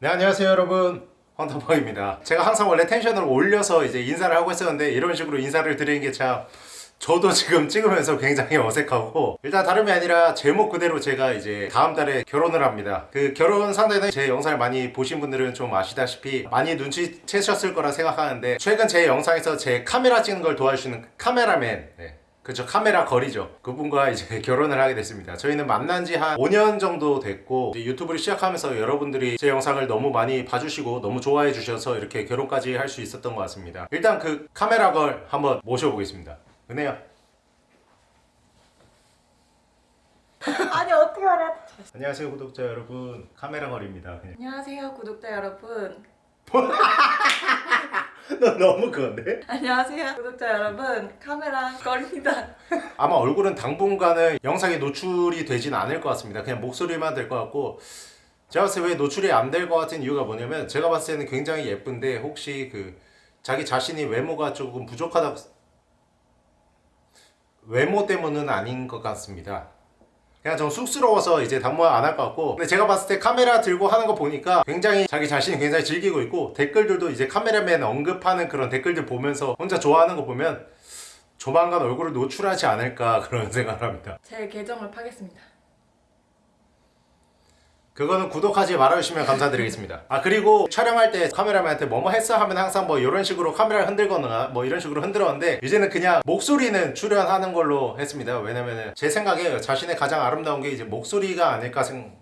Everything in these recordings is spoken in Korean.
네 안녕하세요 여러분 황타방입니다 제가 항상 원래 텐션을 올려서 이제 인사를 하고 있었는데 이런 식으로 인사를 드리는 게 참 저도 지금 찍으면서 굉장히 어색하고 일단 다름이 아니라 제목 그대로 제가 이제 다음 달에 결혼을 합니다 그 결혼 상대는 제 영상을 많이 보신 분들은 좀 아시다시피 많이 눈치채셨을 거라 생각하는데 최근 제 영상에서 제 카메라 찍는 걸 도와주시는 카메라맨 네. 그쵸 카메라 거리죠 그분과 이제 결혼을 하게 됐습니다 저희는 만난 지 한 5년 정도 됐고 이제 유튜브를 시작하면서 여러분들이 제 영상을 너무 많이 봐주시고 너무 좋아해 주셔서 이렇게 결혼까지 할 수 있었던 것 같습니다 일단 그 카메라 걸 한번 모셔보겠습니다 은혜야 아니 어떻게 알아? 안녕하세요 구독자 여러분 카메라 걸입니다 그냥. 안녕하세요 구독자 여러분. 너 너무 그건데? 안녕하세요 구독자 여러분. 카메라 거리입니다. 아마 얼굴은 당분간은 영상에 노출이 되진 않을 것 같습니다. 그냥 목소리만 될 것 같고 제가 봤을 때 왜 노출이 안 될 것 같은 이유가 뭐냐면 제가 봤을 때는 굉장히 예쁜데 혹시 그 자기 자신이 외모가 조금 부족하다 외모 때문은 아닌 것 같습니다. 그냥 좀 쑥스러워서 이제 당분 안할 것 같고 근데 제가 봤을 때 카메라 들고 하는 거 보니까 굉장히 자기 자신이 굉장히 즐기고 있고 댓글들도 이제 카메라맨 언급하는 그런 댓글들 보면서 혼자 좋아하는 거 보면 조만간 얼굴을 노출하지 않을까 그런 생각을 합니다 제 계정을 파겠습니다. 그거는 구독하지 말아주시면 감사드리겠습니다. 아 그리고 촬영할 때 카메라맨한테 뭐뭐 했어? 하면 항상 뭐 이런 식으로 카메라를 흔들거나 뭐 이런 식으로 흔들었는데 이제는 그냥 목소리는 출연하는 걸로 했습니다. 왜냐면은 제 생각에 자신의 가장 아름다운 게 이제 목소리가 아닐까 생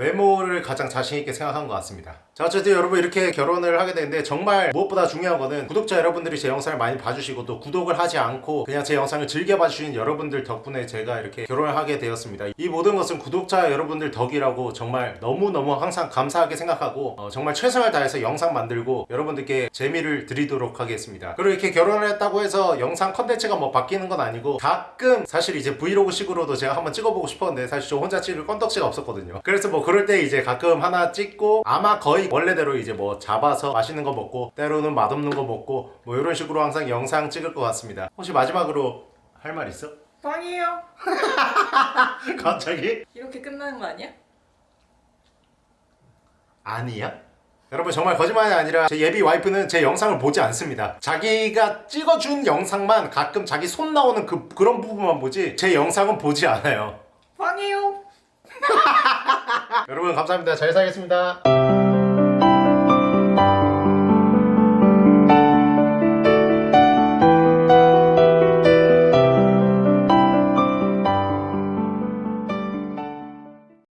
외모를 가장 자신있게 생각한 것 같습니다. 자 어쨌든 여러분 이렇게 결혼을 하게 되는데 정말 무엇보다 중요한 거는 구독자 여러분들이 제 영상을 많이 봐주시고 또 구독을 하지 않고 그냥 제 영상을 즐겨 봐주시는 여러분들 덕분에 제가 이렇게 결혼을 하게 되었습니다. 이 모든 것은 구독자 여러분들 덕이라고 정말 너무너무 항상 감사하게 생각하고 어, 정말 최선을 다해서 영상 만들고 여러분들께 재미를 드리도록 하겠습니다. 그리고 이렇게 결혼을 했다고 해서 영상 컨텐츠가 뭐 바뀌는 건 아니고 가끔 사실 이제 브이로그 식으로도 제가 한번 찍어보고 싶었는데 사실 저 혼자 찍을 건덕지가 없었거든요. 그래서 뭐 그럴 때 이제 가끔 하나 찍고 아마 거의 원래대로 이제 뭐 잡아서 맛있는 거 먹고 때로는 맛없는 거 먹고 뭐 이런 식으로 항상 영상 찍을 것 같습니다 혹시 마지막으로 할 말 있어? 빵이에요. 갑자기? 이렇게 끝나는 거 아니야? 아니야? 여러분 정말 거짓말이 아니라 제 예비 와이프는 제 영상을 보지 않습니다 자기가 찍어준 영상만 가끔 자기 손 나오는 그, 그런 부분만 보지 제 영상은 보지 않아요 빵이에요. 여러분 감사합니다. 잘 살겠습니다